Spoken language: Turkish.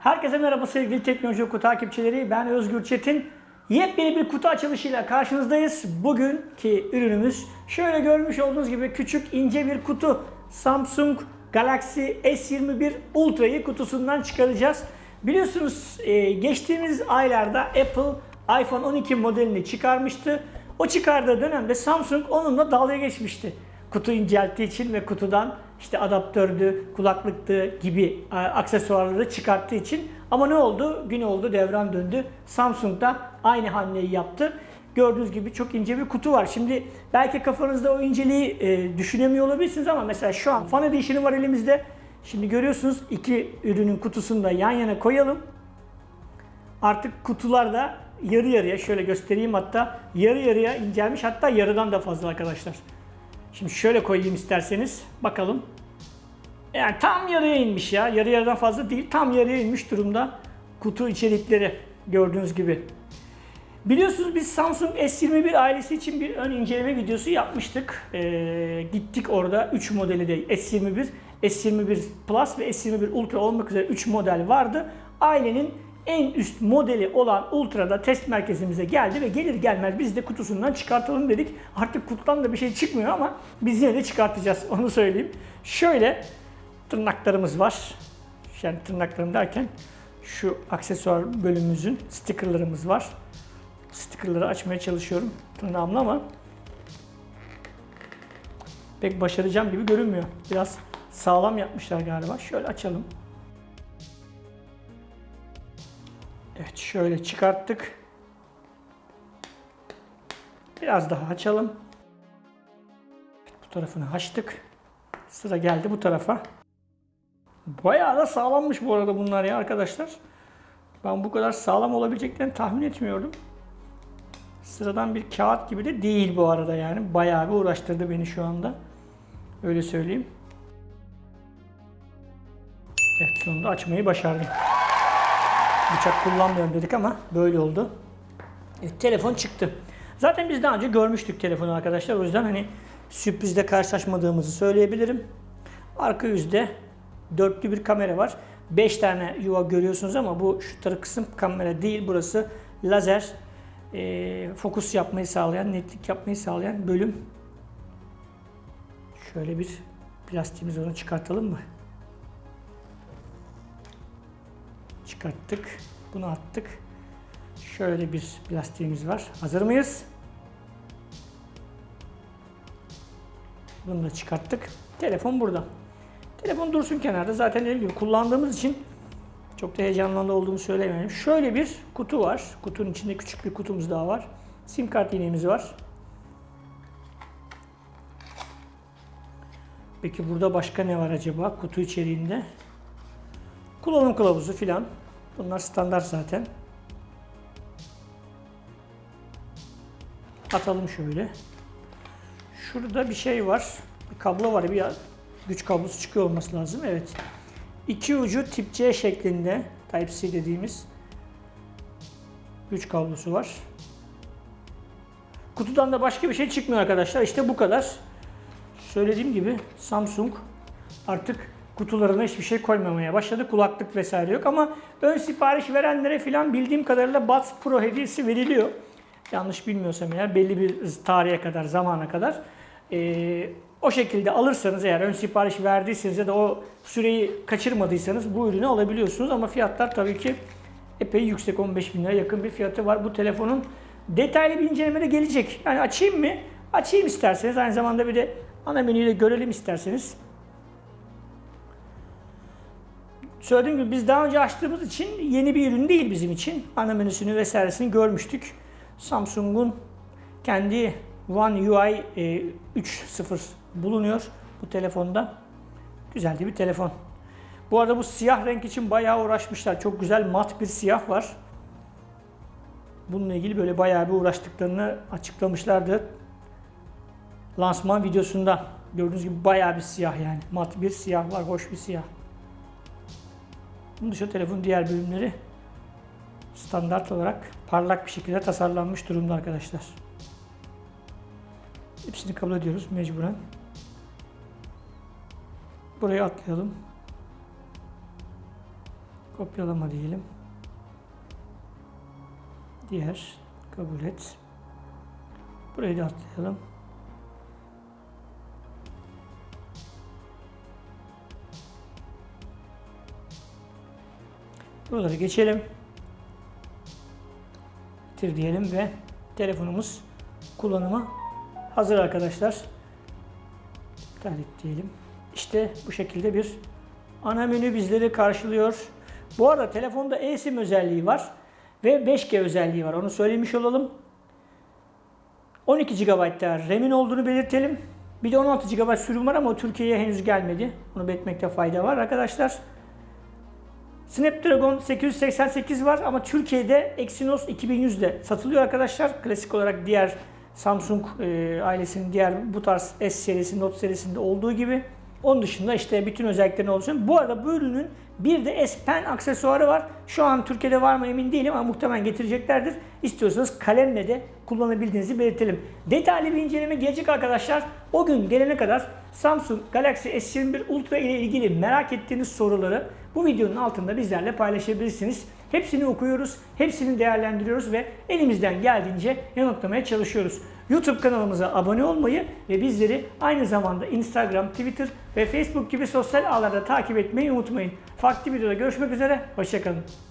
Herkese merhaba sevgili Teknoloji Oku takipçileri. Ben Özgür Çetin. Yepyeni bir kutu açılışıyla karşınızdayız. Bugünkü ürünümüz şöyle görmüş olduğunuz gibi küçük ince bir kutu. Samsung Galaxy S21 Ultra'yı kutusundan çıkaracağız. Biliyorsunuz e, geçtiğimiz aylarda Apple iPhone 12 modelini çıkarmıştı. O çıkardığı dönemde Samsung onunla dalga geçmişti. Kutu incelttiği için ve kutudan işte adaptördü, kulaklıktı gibi e, aksesuarları çıkarttığı için. Ama ne oldu? Gün oldu, devran döndü. Samsung da aynı hamleyi yaptı. Gördüğünüz gibi çok ince bir kutu var. Şimdi belki kafanızda o inceliği e, düşünemiyor olabilirsiniz ama mesela şu an Fan Edition'ı var elimizde. Şimdi görüyorsunuz iki ürünün kutusunu da yan yana koyalım. Artık kutularda yarı yarıya şöyle göstereyim hatta yarı yarıya incelmiş hatta yarıdan da fazla arkadaşlar. Şimdi şöyle koyayım isterseniz bakalım. Yani tam yarıya inmiş ya. Yarı yarıdan fazla değil. Tam yarıya inmiş durumda kutu içerikleri gördüğünüz gibi. Biliyorsunuz biz Samsung S21 ailesi için bir ön inceleme videosu yapmıştık. Ee, gittik orada 3 modeli de S21, S21 Plus ve S21 Ultra olmak üzere 3 model vardı. Ailenin en üst modeli olan Ultra'da test merkezimize geldi ve gelir gelmez biz de kutusundan çıkartalım dedik. Artık kutudan da bir şey çıkmıyor ama biz yine de çıkartacağız onu söyleyeyim. Şöyle tırnaklarımız var. Yani tırnaklarım derken şu aksesuar bölümümüzün stickerlarımız var. Stickerları açmaya çalışıyorum tırnağımla ama pek başaracağım gibi görünmüyor. Biraz sağlam yapmışlar galiba. Şöyle açalım. Evet şöyle çıkarttık. Biraz daha açalım. Bu tarafını açtık. Sıra geldi bu tarafa. Bayağı da sağlammış bu arada bunlar ya arkadaşlar. Ben bu kadar sağlam olabileceklerini tahmin etmiyordum. Sıradan bir kağıt gibi de değil bu arada yani. Bayağı bir uğraştırdı beni şu anda. Öyle söyleyeyim. Evet sonunda açmayı başardım. Bıçak kullanmıyorum dedik ama böyle oldu. Evet, telefon çıktı. Zaten biz daha önce görmüştük telefonu arkadaşlar. O yüzden hani sürprizle karşılaşmadığımızı söyleyebilirim. Arka yüzde dörtlü bir kamera var. 5 tane yuva görüyorsunuz ama bu şu tarafı kısım kamera değil. Burası lazer e, fokus yapmayı sağlayan, netlik yapmayı sağlayan bölüm. Şöyle bir plastiğimiz onu çıkartalım mı? Çıkarttık. Bunu attık. Şöyle bir plastiğimiz var. Hazır mıyız? Bunu da çıkarttık. Telefon burada. Telefon dursun kenarda. Zaten dediğim gibi kullandığımız için çok da heyecanlandı olduğumu söylemiyorum. Şöyle bir kutu var. Kutunun içinde küçük bir kutumuz daha var. Sim kart iğnemiz var. Peki burada başka ne var acaba kutu içeriğinde? Kullanım kılavuzu filan. Bunlar standart zaten. Atalım şöyle. Şurada bir şey var. Bir kablo var. Bir güç kablosu çıkıyor olması lazım. Evet. İki ucu tip C şeklinde Type-C dediğimiz güç kablosu var. Kutudan da başka bir şey çıkmıyor arkadaşlar. İşte bu kadar. Söylediğim gibi Samsung artık kutularına hiçbir şey koymamaya başladı. Kulaklık vesaire yok ama ön sipariş verenlere filan bildiğim kadarıyla Buds Pro hediyesi veriliyor. Yanlış bilmiyorsam eğer belli bir tarihe kadar, zamana kadar. Ee, o şekilde alırsanız eğer ön sipariş verdiyseniz ya da o süreyi kaçırmadıysanız bu ürünü alabiliyorsunuz. Ama fiyatlar tabii ki epey yüksek 15 bin lira yakın bir fiyatı var. Bu telefonun detaylı bir incelemede gelecek. Yani açayım mı? Açayım isterseniz. Aynı zamanda bir de ana menüyü de görelim isterseniz. Söylediğim gibi biz daha önce açtığımız için yeni bir ürün değil bizim için. Ana menüsünü vesairesini görmüştük. Samsung'un kendi One UI 3.0 bulunuyor bu telefonda. Güzel bir telefon. Bu arada bu siyah renk için bayağı uğraşmışlar. Çok güzel mat bir siyah var. Bununla ilgili böyle bayağı bir uğraştıklarını açıklamışlardı. Lansman videosunda gördüğünüz gibi bayağı bir siyah yani. Mat bir siyah var, hoş bir siyah. Bunun dışında telefonun diğer bölümleri standart olarak parlak bir şekilde tasarlanmış durumda arkadaşlar. Hepsini kabul ediyoruz mecburen. Buraya atlayalım. Kopyalama diyelim. Diğer kabul et. Burayı da atlayalım. Buraları geçelim. Bitir diyelim ve telefonumuz kullanıma hazır arkadaşlar. İptal diyelim. İşte bu şekilde bir ana menü bizleri karşılıyor. Bu arada telefonda eSIM özelliği var ve 5G özelliği var. Onu söylemiş olalım. 12 GB da RAM'in olduğunu belirtelim. Bir de 16 GB sürüm var ama Türkiye'ye henüz gelmedi. Onu belirtmekte fayda var arkadaşlar. Snapdragon 888 var ama Türkiye'de Exynos 2100 de satılıyor arkadaşlar. Klasik olarak diğer Samsung e, ailesinin diğer bu tarz S serisi, Note serisinde olduğu gibi. Onun dışında işte bütün özelliklerini oluşan. Bu arada bu ürünün bir de S Pen aksesuarı var. Şu an Türkiye'de var mı emin değilim ama muhtemelen getireceklerdir. İstiyorsanız kalemle de kullanabildiğinizi belirtelim. Detaylı bir inceleme gelecek arkadaşlar. O gün gelene kadar Samsung Galaxy S21 Ultra ile ilgili merak ettiğiniz soruları bu videonun altında bizlerle paylaşabilirsiniz. Hepsini okuyoruz, hepsini değerlendiriyoruz ve elimizden geldiğince yanıtlamaya çalışıyoruz. YouTube kanalımıza abone olmayı ve bizleri aynı zamanda Instagram, Twitter ve Facebook gibi sosyal ağlarda takip etmeyi unutmayın. Farklı videoda görüşmek üzere, hoşçakalın.